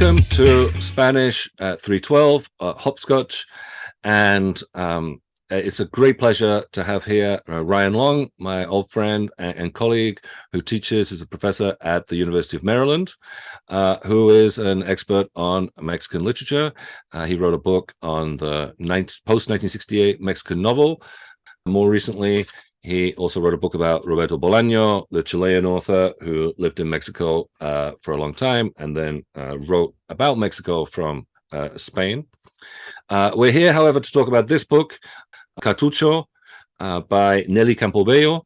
welcome to Spanish uh, 312 uh, Hopscotch. And um, it's a great pleasure to have here uh, Ryan Long, my old friend and, and, colleague who teaches as a professor at the University of Maryland, uh, who is an expert on Mexican literature. Uh, he wrote a book on the post-1968 Mexican novel. More recently, he also wrote a book about Roberto Bolaño, the Chilean author who lived in Mexico uh, for a long time and then uh, wrote about Mexico from uh, Spain. Uh, we're here, however, to talk about this book, Cartucho, uh, by Nelly Campobello,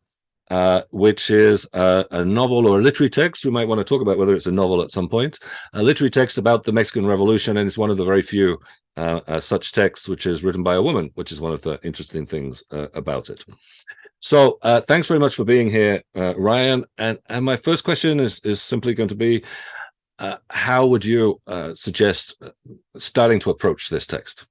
uh, which is a, a, novel or a literary text. We might want to talk about whether it's a novel at some point. A literary text about the Mexican Revolution, and it's one of the very few such texts which is written by a woman, which is one of the interesting things about it. So uh, thanks very much for being here, uh, Ryan. And and my first question is is simply going to be, uh, how would you uh, suggest uh, starting to approach this text?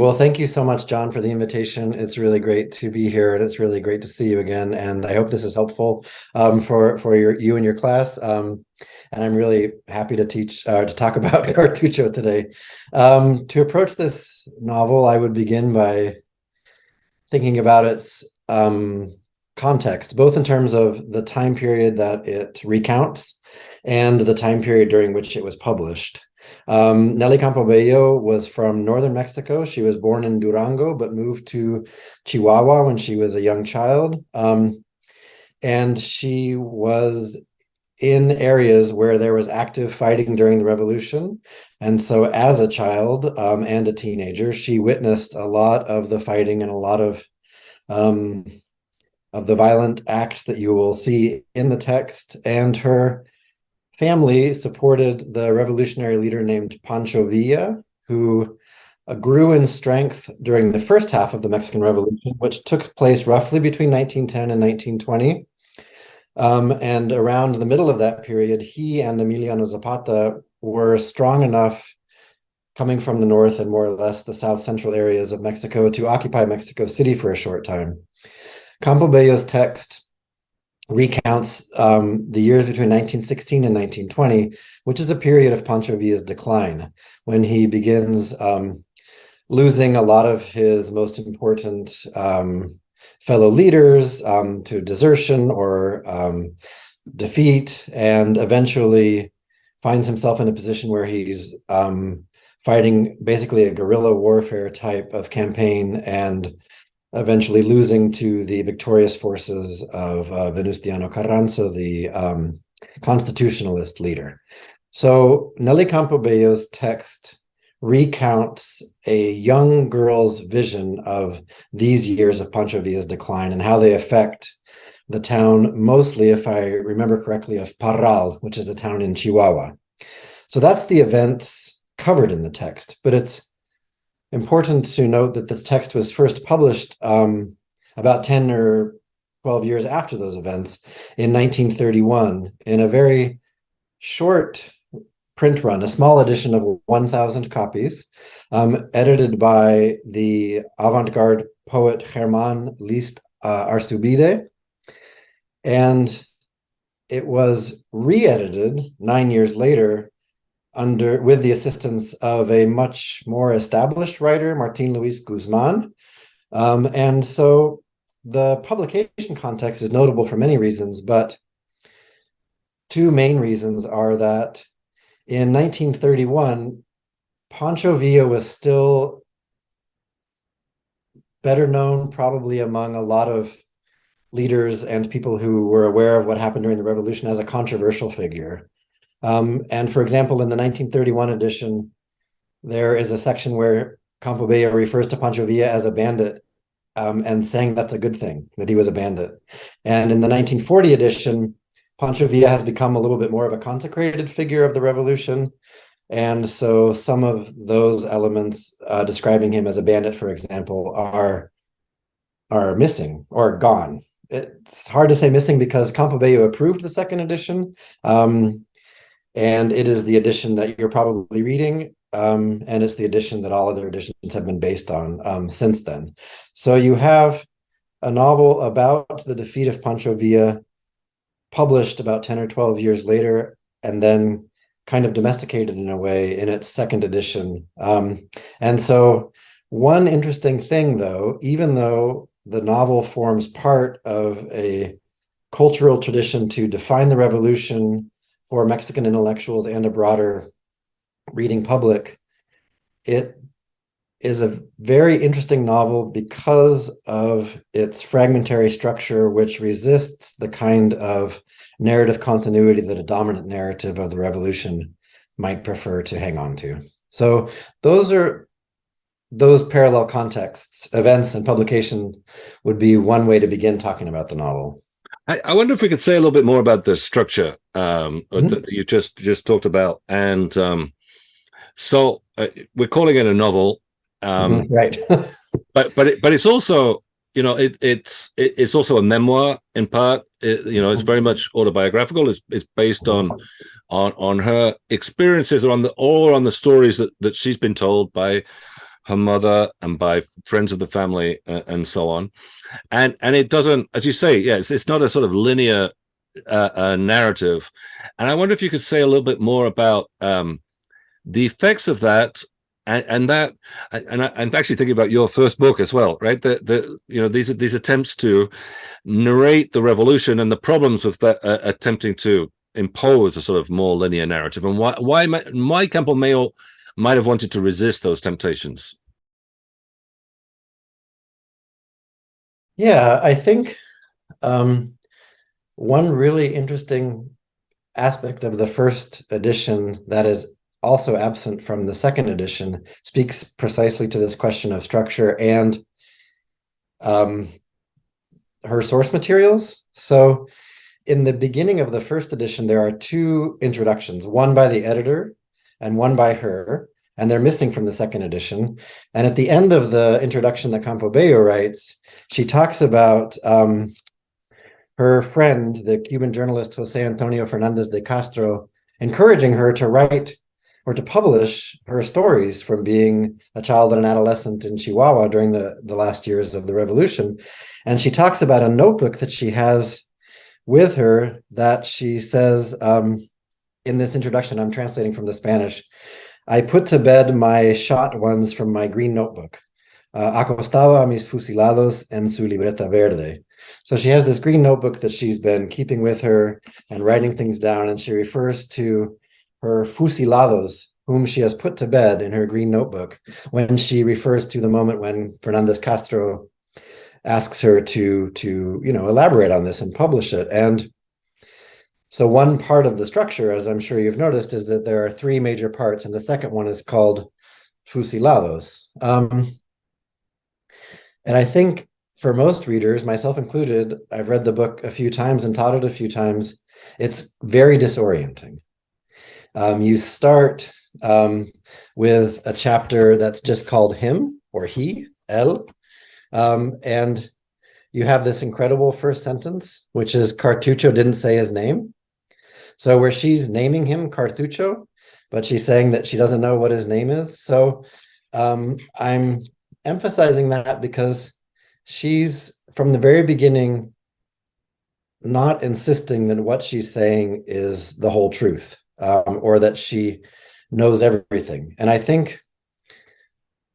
Well, thank you so much, John, for the invitation. It's really great to be here, and it's really great to see you again. And I hope this is helpful um, for for your you and your class. Um, and I'm really happy to teach uh, to talk about Cartucho today. Um, to approach this novel, I would begin by thinking about its um, context, both in terms of the time period that it recounts and the time period during which it was published. Um, Nelly Campobello was from northern Mexico. She was born in Durango, but moved to Chihuahua when she was a young child. Um, and she was in areas where there was active fighting during the revolution. And so as a child um, and a teenager, she witnessed a lot of the fighting and a lot of um, of the violent acts that you will see in the text. And her family supported the revolutionary leader named Pancho Villa, who grew in strength during the first half of the Mexican Revolution, which took place roughly between 1910 and 1920. Um, and around the middle of that period, he and Emiliano Zapata were strong enough coming from the north and more or less the south central areas of Mexico to occupy Mexico City for a short time. Campobello's text recounts um, the years between 1916 and 1920, which is a period of Pancho Villa's decline, when he begins um, losing a lot of his most important um, fellow leaders um, to desertion or um, defeat, and eventually finds himself in a position where he's um, fighting basically a guerrilla warfare type of campaign and eventually losing to the victorious forces of uh, Venustiano Carranza, the um, constitutionalist leader. So Nelly Campobello's text recounts a young girl's vision of these years of Pancho Villa's decline and how they affect the town, mostly, if I remember correctly, of Parral, which is a town in Chihuahua. So that's the events covered in the text, but it's important to note that the text was first published um, about 10 or 12 years after those events in 1931 in a very short print run, a small edition of 1,000 copies, um, edited by the avant-garde poet Germán List uh, Arzubide. And it was re-edited nine years later under with the assistance of a much more established writer, Martin Luis Guzman. Um, and so the publication context is notable for many reasons, but two main reasons are that in 1931, Pancho Villa was still better known probably among a lot of leaders and people who were aware of what happened during the revolution as a controversial figure. Um, and for example, in the 1931 edition, there is a section where Campobello refers to Pancho Villa as a bandit um, and saying that's a good thing, that he was a bandit. And in the 1940 edition, Pancho Villa has become a little bit more of a consecrated figure of the revolution. And so some of those elements uh, describing him as a bandit, for example, are, are missing or gone. It's hard to say missing because Campobello approved the second edition. Um, and it is the edition that you're probably reading. Um, and it's the edition that all other editions have been based on um, since then. So you have a novel about the defeat of Pancho Villa published about 10 or 12 years later and then kind of domesticated in a way in its second edition. Um, and so one interesting thing though, even though the novel forms part of a cultural tradition to define the revolution for Mexican intellectuals and a broader reading public, it is a very interesting novel because of its fragmentary structure, which resists the kind of narrative continuity that a dominant narrative of the revolution might prefer to hang on to. So those are those parallel contexts, events and publication would be one way to begin talking about the novel. I, I wonder if we could say a little bit more about the structure um, mm -hmm. that you just just talked about. And um, so uh, we're calling it a novel, um, mm -hmm. right? but but it, but it's also you know it, it's it, it's also a memoir in part. You know, it's very much autobiographical. It's it's based on on on her experiences or on the or on the stories that that she's been told by her mother and by friends of the family uh, and so on. And and it doesn't as you say yeah it's, it's not a sort of linear uh, uh, narrative. And i wonder if you could say a little bit more about um, the effects of that and, and that and I, am actually thinking about your first book as well right? The the you know these these attempts to narrate the revolution and the problems of that uh, attempting to impose a sort of more linear narrative. And why why my Campobello might have wanted to resist those temptations. Yeah, I think um, one really interesting aspect of the first edition that is also absent from the second edition speaks precisely to this question of structure and um, her source materials. So in the beginning of the first edition, there are two introductions, one by the editor and one by her, and they're missing from the second edition. And at the end of the introduction that Campobello writes, she talks about um, her friend, the Cuban journalist Jose Antonio Fernandez de Castro, encouraging her to write or to publish her stories from being a child and an adolescent in Chihuahua during the, the last years of the revolution. And she talks about a notebook that she has with her that she says, um, in this introduction, I'm translating from the Spanish, I put to bed my shot ones from my green notebook. Uh, acostaba mis fusilados en su libreta verde. So she has this green notebook that she's been keeping with her and writing things down, and she refers to her fusilados, whom she has put to bed in her green notebook, when she refers to the moment when Fernandez Castro asks her to, to you know, elaborate on this and publish it. And so one part of the structure, as I'm sure you've noticed, is that there are three major parts, and the second one is called fusilados. Um, and I think for most readers, myself included, I've read the book a few times and taught it a few times. It's very disorienting. Um, you start um, with a chapter that's just called him or he, El, um, and you have this incredible first sentence, which is Cartucho didn't say his name. So where she's naming him Cartucho, but she's saying that she doesn't know what his name is. So um, I'm emphasizing that because she's from the very beginning not insisting that what she's saying is the whole truth um, or that she knows everything. And I think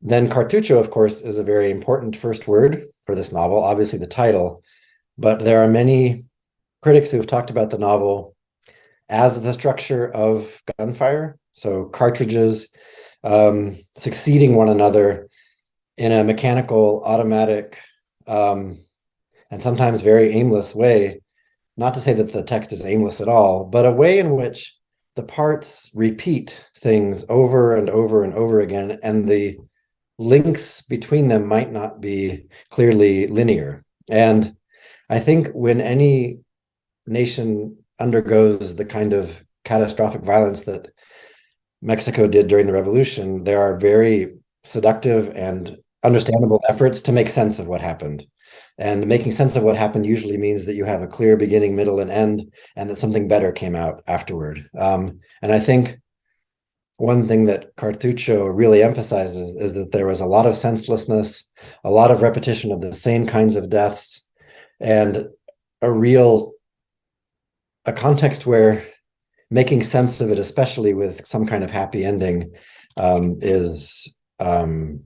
then Cartucho, of course, is a very important first word for this novel, obviously the title, but there are many critics who have talked about the novel as the structure of gunfire. So cartridges um, succeeding one another in a mechanical, automatic, um, and sometimes very aimless way. Not to say that the text is aimless at all, but a way in which the parts repeat things over and over and over again, and the links between them might not be clearly linear. And I think when any nation undergoes the kind of catastrophic violence that Mexico did during the revolution, there are very seductive and understandable efforts to make sense of what happened. And making sense of what happened usually means that you have a clear beginning, middle, and end, and that something better came out afterward. Um, and I think one thing that Cartucho really emphasizes is that there was a lot of senselessness, a lot of repetition of the same kinds of deaths, and a real a context where making sense of it, especially with some kind of happy ending, um, is um,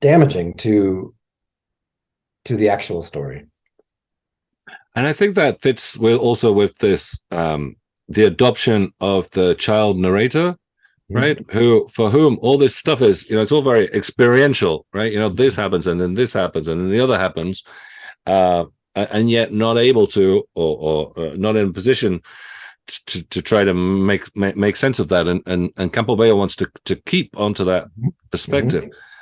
damaging to to the actual story. And I think that fits with also with this um, the adoption of the child narrator, mm-hmm. right? Mm -hmm. Who for whom all this stuff is, you know, it's all very experiential, right? You know, this happens and then this happens and then the other happens, uh, and yet not able to or, or uh, not in a position to to try to make make, make sense of that and and and Campobello wants to to keep onto that mm-hmm. perspective. Mm -hmm.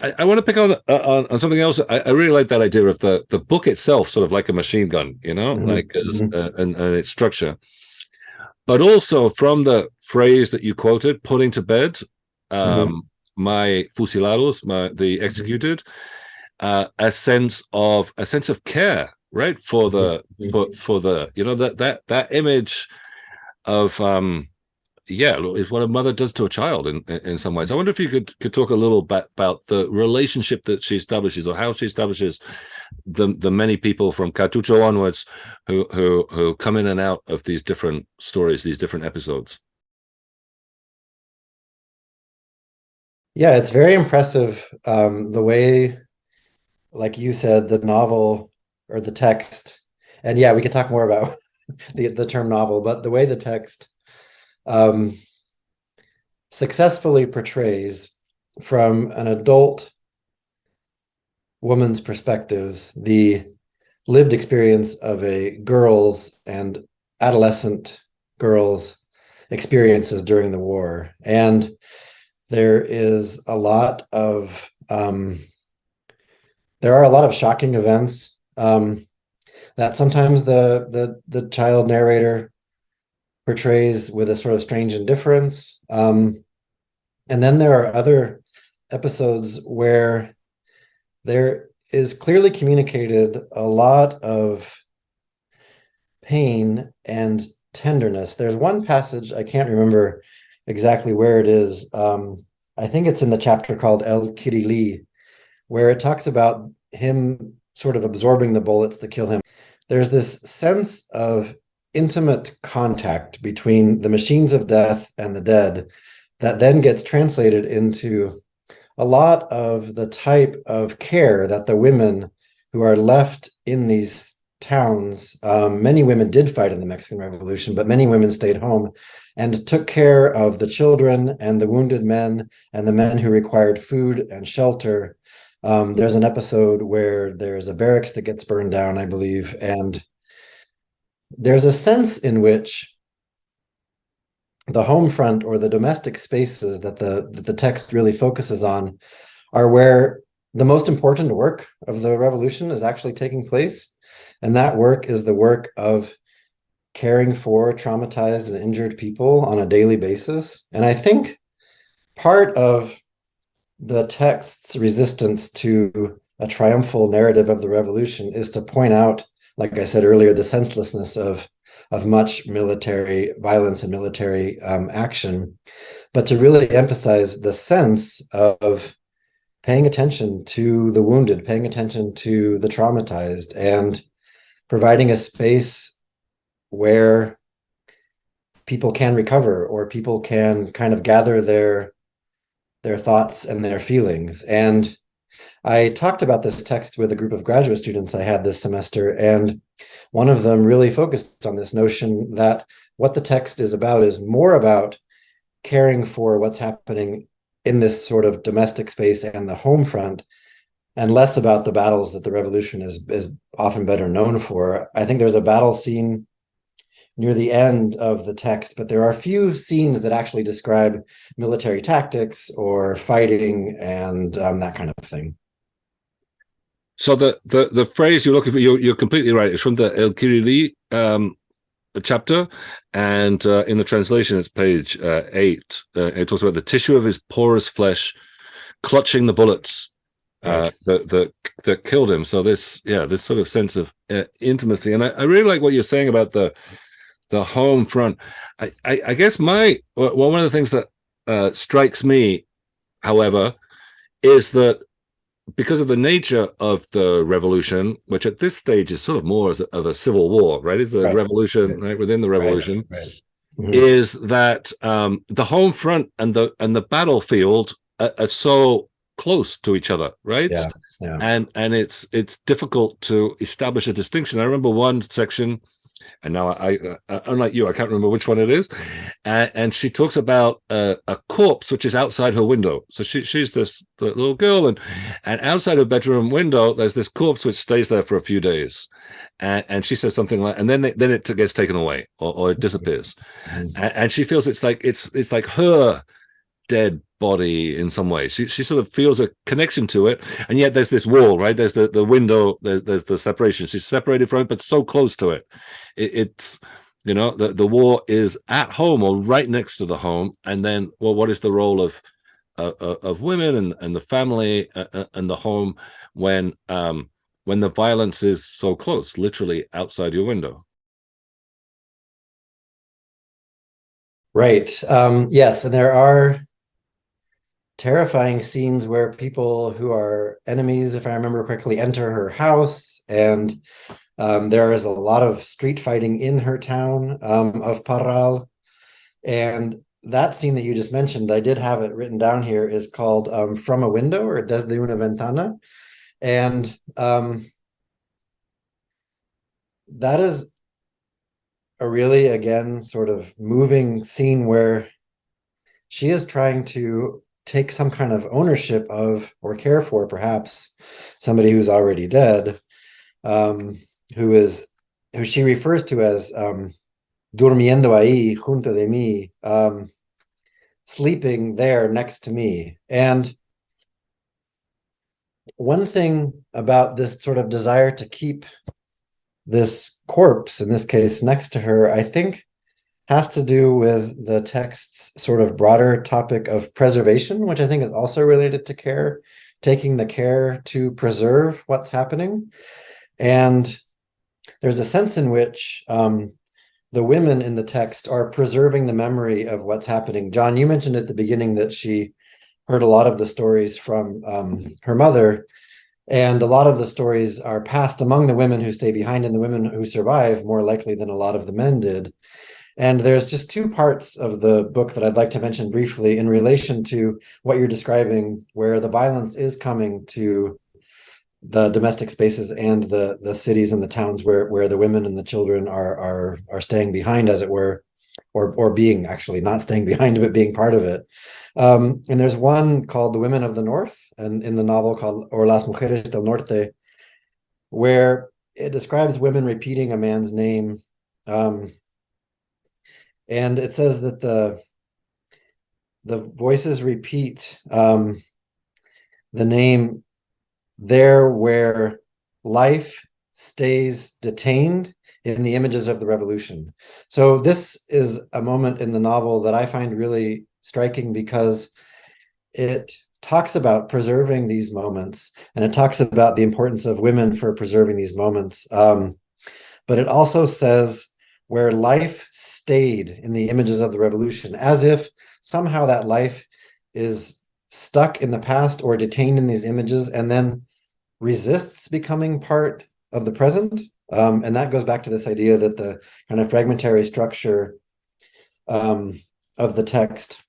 I, I want to pick on, uh, on, on something else. I, I, really like that idea of the the book itself, sort of like a machine gun, you know, mm -hmm. like as, mm-hmm. uh, and, and its structure, but also from the phrase that you quoted, "putting to bed," um, mm -hmm. my fusilados, my the mm-hmm. executed, uh, a sense of a sense of care, right, for the for for the you know that that that image of um yeah is what a mother does to a child in in some ways. I wonder if you could could talk a little bit about the relationship that she establishes or how she establishes the the many people from cartucho onwards who who who come in and out of these different stories these different episodes. Yeah it's very impressive um the way like you said the novel or the text and yeah we could talk more about the the term novel but the way the text um, successfully portrays from an adult woman's perspectives the lived experience of a girl's and adolescent girls' experiences during the war. And there is a lot of, um, there are a lot of shocking events um, that sometimes the, the, the child narrator portrays with a sort of strange indifference. Um, and then there are other episodes where there is clearly communicated a lot of pain and tenderness. There's one passage, I can't remember exactly where it is. Um, I think it's in the chapter called El Kirili, where it talks about him sort of absorbing the bullets that kill him. There's this sense of intimate contact between the machines of death and the dead that then gets translated into a lot of the type of care that the women who are left in these towns, um, many women did fight in the Mexican Revolution, but many women stayed home and took care of the children and the wounded men and the men who required food and shelter. Um, there's an episode where there's a barracks that gets burned down, I believe, and there's a sense in which the home front or the domestic spaces that the that the text really focuses on are where the most important work of the revolution is actually taking place. And that work is the work of caring for traumatized and injured people on a daily basis. And i think part of the text's resistance to a triumphal narrative of the revolution is to point out like I said earlier, the senselessness of of much military violence and military um, action, but to really emphasize the sense of paying attention to the wounded, paying attention to the traumatized, and providing a space where people can recover or people can kind of gather their their thoughts and their feelings. And I talked about this text with a group of graduate students I had this semester, and one of them really focused on this notion that what the text is about is more about caring for what's happening in this sort of domestic space and the home front, and less about the battles that the revolution is, is often better known for. I think there's a battle scene near the end of the text, but there are few scenes that actually describe military tactics or fighting and um, that kind of thing. So the the the phrase you're looking for, you're you're completely right. It's from the El Kirili um, chapter, and uh, in the translation, it's page uh, eight. Uh, it talks about the tissue of his porous flesh clutching the bullets uh, that that that killed him. So this, yeah, this sort of sense of uh, intimacy, and I, I really like what you're saying about the the home front. I I, I guess my well, one of the things that uh, strikes me, however, is that because of the nature of the revolution, which at this stage is sort of more of a civil war, right? It's a right. revolution right. within the revolution. Right. Mm -hmm. Is that um, the home front and the and the battlefield are, are so close to each other, right? Yeah, yeah. And and it's it's difficult to establish a distinction. I remember one section and now I, I, unlike you, I can't remember which one it is. And, and she talks about uh, a corpse which is outside her window. So she, she's this little girl, and and outside her bedroom window, there's this corpse which stays there for a few days, and, and she says something like, and then they, then it gets taken away or, or it disappears, mm. and, and she feels it's like it's it's like her dead body in some way. She she sort of feels a connection to it, and yet there's this wall, right? There's the the window. There's there's the separation. She's separated from it, but so close to it. it it's you know the the war is at home or right next to the home, and then well, what is the role of uh, uh of women and and the family uh, uh, and the home when um when the violence is so close, literally outside your window? Right. Um, yes, and there are terrifying scenes where people who are enemies, if I remember correctly, enter her house and um, there is a lot of street fighting in her town um, of Parral. And that scene that you just mentioned, I did have it written down here, is called um, From a Window or Desde una Ventana. And um, that is a really, again, sort of moving scene where she is trying to take some kind of ownership of or care for perhaps somebody who's already dead um, who is who she refers to as um, durmiendo ahí junto de mí um, sleeping there next to me. And one thing about this sort of desire to keep this corpse in this case next to her i think has to do with the text's sort of broader topic of preservation, which I think is also related to care, taking the care to preserve what's happening. And there's a sense in which um, the women in the text are preserving the memory of what's happening. John, you mentioned at the beginning that she heard a lot of the stories from um, her mother, and a lot of the stories are passed among the women who stay behind and the women who survive more likely than a lot of the men did. And there's just two parts of the book that I'd like to mention briefly in relation to what you're describing, where the violence is coming to the domestic spaces and the the cities and the towns where where the women and the children are are are staying behind, as it were, or or being actually not staying behind, but being part of it. Um, and there's one called The Women of the North, and in the novel called Or las Mujeres del Norte, where it describes women repeating a man's name um, and it says that the the voices repeat um, the name there where life stays detained in the images of the revolution. So this is a moment in the novel that I find really striking because it talks about preserving these moments and it talks about the importance of women for preserving these moments. Um, but it also says where life stayed in the images of the revolution, as if somehow that life is stuck in the past or detained in these images and then resists becoming part of the present. Um, and that goes back to this idea that the kind of fragmentary structure um, of the text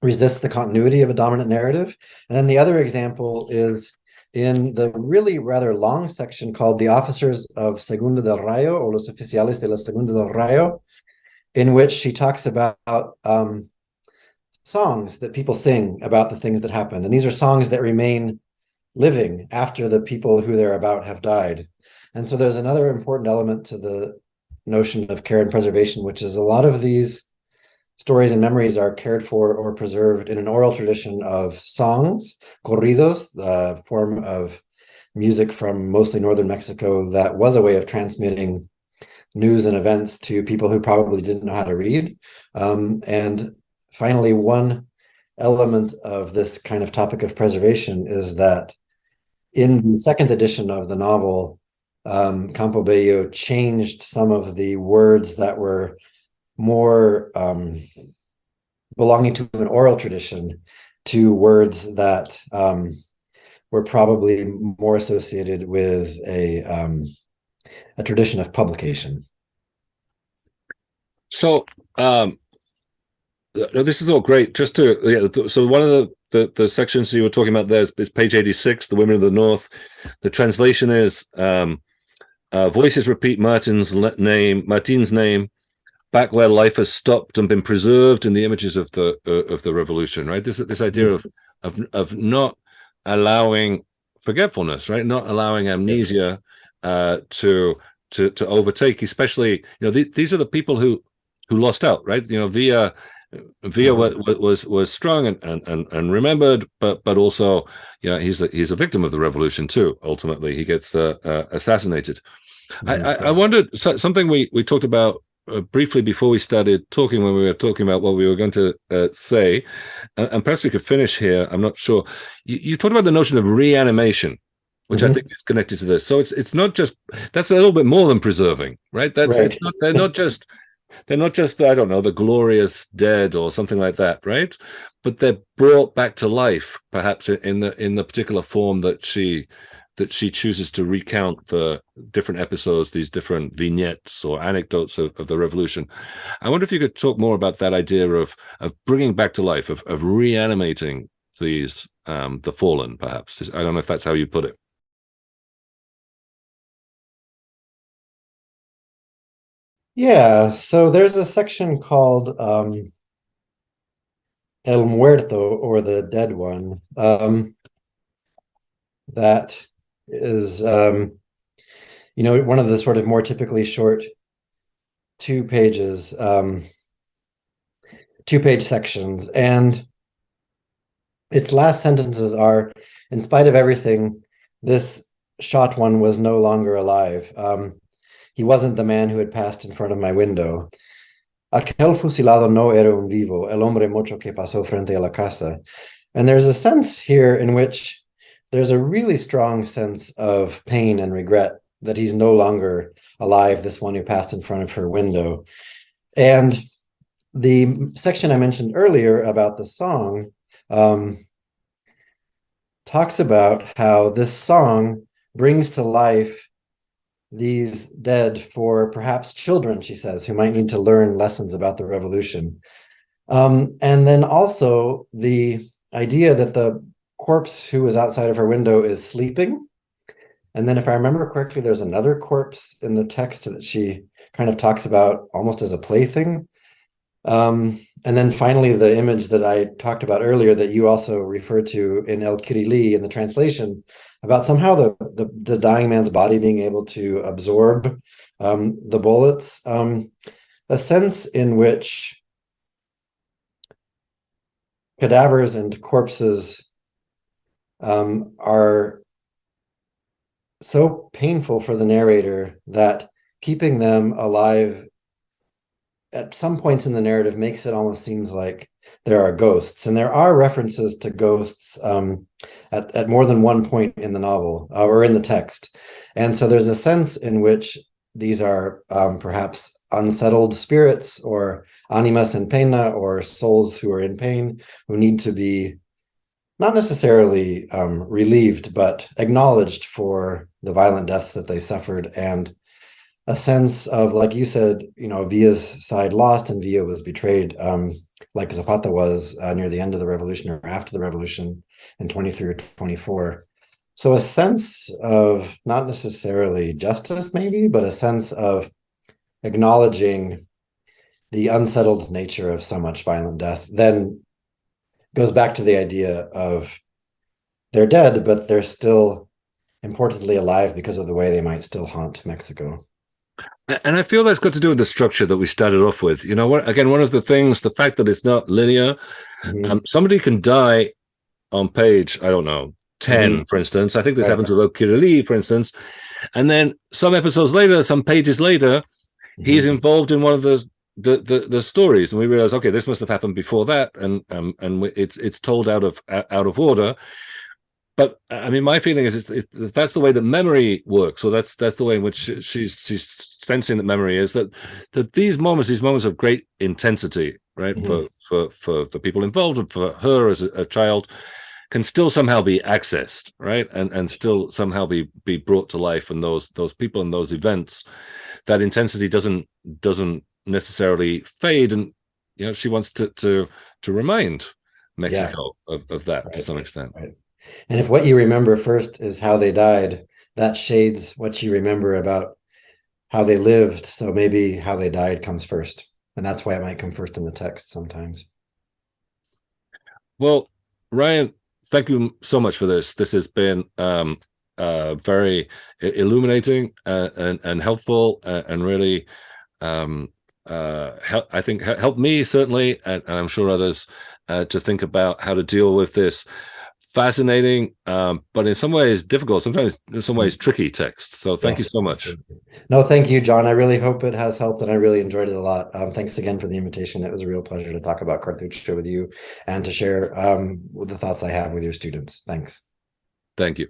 resists the continuity of a dominant narrative. And then the other example is in the really rather long section called The Officers of Segunda del Rayo, or Los Oficiales de la Segunda del Rayo, in which she talks about um, songs that people sing about the things that happened. And these are songs that remain living after the people who they're about have died. And so there's another important element to the notion of care and preservation, which is a lot of these stories and memories are cared for or preserved in an oral tradition of songs, corridos, the form of music from mostly northern Mexico that was a way of transmitting news and events to people who probably didn't know how to read. Um, and finally, one element of this kind of topic of preservation is that in the second edition of the novel, um, Campobello changed some of the words that were more um, belonging to an oral tradition to words that um, were probably more associated with a um, a tradition of publication. So um, this is all great. Just to yeah, so one of the, the, the sections you were talking about there is, is page eighty six, the women of the north. The translation is um, uh, voices repeat Martin's name, Martin's name, back where life has stopped and been preserved in the images of the uh, of the revolution. Right. This this idea of of of not allowing forgetfulness, right? Not allowing amnesia uh, to to to overtake, especially you know th these are the people who who lost out, right? You know, Villa Villa mm-hmm. was was, was strong and, and and remembered, but but also you know he's a, he's a victim of the revolution too. Ultimately, he gets uh, uh, assassinated. Mm -hmm. I, I, I wondered so, something we we talked about uh, briefly before we started talking when we were talking about what we were going to uh, say, uh, and perhaps we could finish here. I'm not sure. You, you talked about the notion of reanimation, which mm -hmm. I mm-hmm. think is connected to this. So it's it's not just that's a little bit more than preserving, right? That's right. Not, they're not just they're not just I don't know the glorious dead or something like that, right? But they're brought back to life, perhaps in the in the particular form that she that she chooses to recount the different episodes, these different vignettes or anecdotes of, of, the revolution. I wonder if you could talk more about that idea of of bringing back to life, of of reanimating these um, the fallen, perhaps. I don't know if that's how you put it. Yeah, so there's a section called um, El Muerto or the Dead One um, that is um, you know one of the sort of more typically short two pages um, two page sections. And its last sentences are in spite of everything this shot one was no longer alive. Um, he wasn't the man who had passed in front of my window aquel fusilado no era un vivo el hombre mocho que pasó frente a la casa and there's a sense here in which there's a really strong sense of pain and regret that he's no longer alive, this one who passed in front of her window. And the section I mentioned earlier about the song um, talks about how this song brings to life these dead for perhaps children, she says, who might need to learn lessons about the revolution. Um, and then also the idea that the corpse who was outside of her window is sleeping. And then if I remember correctly, there's another corpse in the text that she kind of talks about almost as a plaything. Um, and then finally, the image that I talked about earlier that you also referred to in El Kirili in the translation about somehow the, the, the dying man's body being able to absorb um, the bullets, um, a sense in which cadavers and corpses um, are so painful for the narrator that keeping them alive at some points in the narrative makes it almost seems like there are ghosts and there are references to ghosts um, at, at more than one point in the novel uh, or in the text. And so there's a sense in which these are um, perhaps unsettled spirits or animas in pena or souls who are in pain who need to be not necessarily um, relieved, but acknowledged for the violent deaths that they suffered and a sense of, like you said, you know, Villa's side lost and Villa was betrayed, um, like Zapata was uh, near the end of the revolution or after the revolution in 23 or 24. So a sense of not necessarily justice, maybe, but a sense of acknowledging the unsettled nature of so much violent death, then goes back to the idea of they're dead, but they're still importantly alive because of the way they might still haunt Mexico. And I feel that's got to do with the structure that we started off with. You know, what, again, one of the things, the fact that it's not linear. Mm -hmm. um, somebody can die on page, I don't know, 10, mm -hmm. for instance. I think this happens with El Kirili, for instance. And then some episodes later, some pages later, mm -hmm. he's involved in one of the the, the the stories and we realize okay this must have happened before that and um and it's it's told out of out of order but i mean my feeling is it's, that's the way that memory works or that's that's the way in which she's she's sensing that memory is that that these moments these moments of great intensity right mm -hmm. for for for the people involved and for her as a, a child can still somehow be accessed, right? And and still somehow be be brought to life. And those those people and those events, that intensity doesn't doesn't necessarily fade. And you know, she wants to to to remind Mexico yeah. of, of that right. to some extent. Right. And if what you remember first is how they died, that shades what you remember about how they lived. So maybe how they died comes first. And that's why it might come first in the text sometimes. Well, Ryan, thank you so much for this. This has been um, uh, very illuminating uh, and, and helpful uh, and really, um, uh, I think, helped me certainly, and, and I'm sure others, uh, to think about how to deal with this fascinating, um, but in some ways difficult, sometimes in some ways tricky text. So thank yes. you so much. No, thank you, John. I really hope it has helped and I really enjoyed it a lot. Um, thanks again for the invitation. It was a real pleasure to talk about Cartucho with you and to share um, the thoughts I have with your students. Thanks. Thank you.